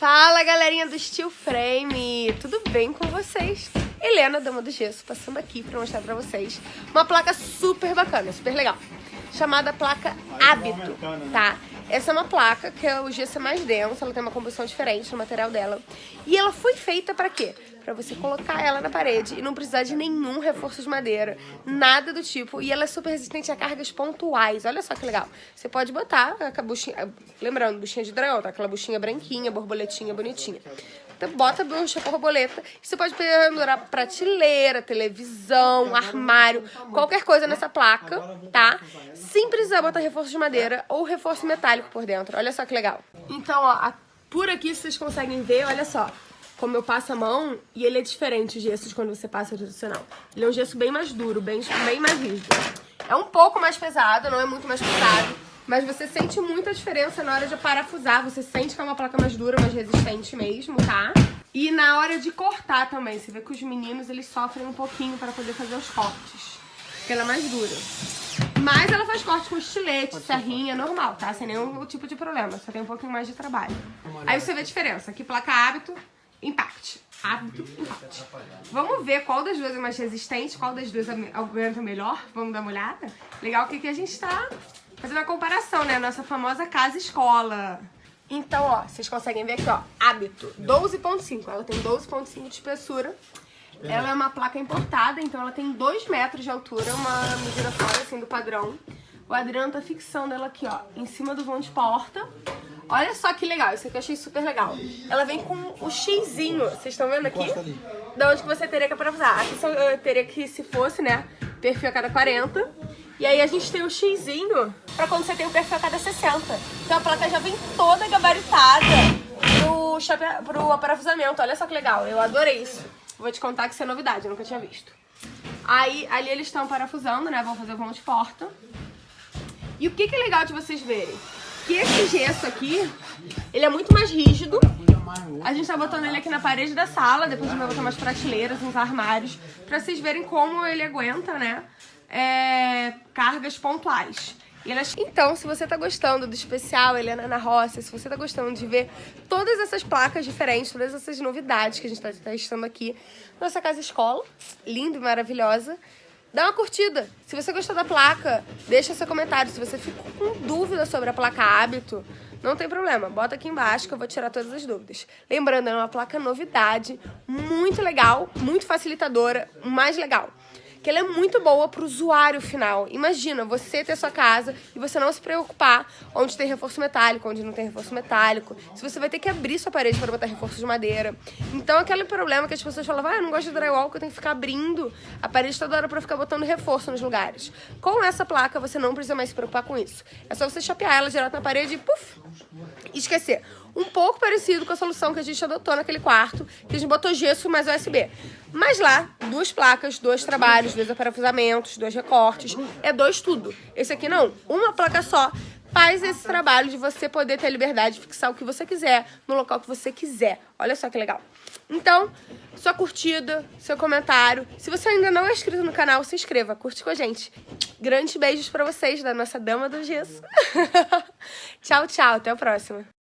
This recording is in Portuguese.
Fala galerinha do Steel Frame, tudo bem com vocês? Helena, dama do gesso, passando aqui pra mostrar pra vocês uma placa super bacana, super legal, chamada placa Hábito, tá? Essa é uma placa que é o gesso é mais denso, ela tem uma composição diferente no material dela. E ela foi feita para quê? Para você colocar ela na parede e não precisar de nenhum reforço de madeira, nada do tipo. E ela é super resistente a cargas pontuais, olha só que legal. Você pode botar a buchinha, lembrando, buchinha de dragão, tá? Aquela buchinha branquinha, borboletinha bonitinha. Então, bota a bucha borboleta. Você pode pendurar prateleira, televisão, armário, qualquer coisa nessa placa, tá? Sem precisar botar reforço de madeira ou reforço metálico por dentro. Olha só que legal. Então, ó, por aqui vocês conseguem ver, olha só como eu passo a mão, e ele é diferente o gesso de quando você passa tradicional. Ele é um gesso bem mais duro, bem, bem mais rígido. É um pouco mais pesado, não é muito mais pesado, mas você sente muita diferença na hora de parafusar. Você sente que é uma placa mais dura, mais resistente mesmo, tá? E na hora de cortar também. Você vê que os meninos, eles sofrem um pouquinho para poder fazer os cortes. Porque ela é mais dura. Mas ela faz corte com estilete, serrinha, normal, tá? Sem nenhum tipo de problema. Só tem um pouquinho mais de trabalho. Aí você vê a diferença. Aqui placa hábito, impact. Hábito, impact. Vamos ver qual das duas é mais resistente, qual das duas aguenta melhor. Vamos dar uma olhada? Legal que aqui a gente tá fazer uma comparação, né? Nossa famosa casa-escola. Então, ó, vocês conseguem ver aqui, ó, hábito, 12.5. Ela tem 12.5 de espessura. Ela é uma placa importada, então ela tem 2 metros de altura, uma medida fora, assim, do padrão. O Adriano tá fixando ela aqui, ó, em cima do vão de porta. Olha só que legal, isso aqui eu achei super legal. Ela vem com o xizinho, vocês estão vendo aqui? Da onde que você teria que parafusar. Aqui eu teria que, se fosse, né, perfil a cada 40. E aí a gente tem o xizinho pra quando você tem o perfil a cada 60. Então a placa já vem toda gabaritada pro, pro parafusamento. Olha só que legal, eu adorei isso. Vou te contar que isso é novidade, eu nunca tinha visto. Aí ali eles estão parafusando, né, vão fazer o vão de porta. E o que, que é legal de vocês verem? Que esse gesso aqui, ele é muito mais rígido. A gente tá botando ele aqui na parede da sala, depois a gente vai botar umas prateleiras, uns armários, pra vocês verem como ele aguenta, né, é, cargas pontuais. Então, se você tá gostando do especial Helena na Roça, se você tá gostando de ver todas essas placas diferentes, todas essas novidades que a gente tá testando aqui, nossa casa escola, linda e maravilhosa, Dá uma curtida. Se você gostou da placa, deixa seu comentário. Se você ficou com dúvida sobre a placa hábito, não tem problema. Bota aqui embaixo que eu vou tirar todas as dúvidas. Lembrando, é uma placa novidade, muito legal, muito facilitadora, mais legal que ela é muito boa para o usuário final. Imagina você ter sua casa e você não se preocupar onde tem reforço metálico, onde não tem reforço metálico. Se você vai ter que abrir sua parede para botar reforço de madeira. Então, aquele problema que as pessoas falavam, ah, eu não gosto de drywall, que eu tenho que ficar abrindo a parede toda hora para ficar botando reforço nos lugares. Com essa placa, você não precisa mais se preocupar com isso. É só você chapear ela direto na parede e, puf, esquecer um pouco parecido com a solução que a gente adotou naquele quarto, que a gente botou gesso mais USB. Mas lá, duas placas, dois trabalhos, dois aparafusamentos, dois recortes, é dois tudo. Esse aqui não, uma placa só faz esse trabalho de você poder ter a liberdade de fixar o que você quiser, no local que você quiser. Olha só que legal. Então, sua curtida, seu comentário. Se você ainda não é inscrito no canal, se inscreva, curte com a gente. Grandes beijos pra vocês da nossa Dama do Gesso. tchau, tchau. Até a próxima.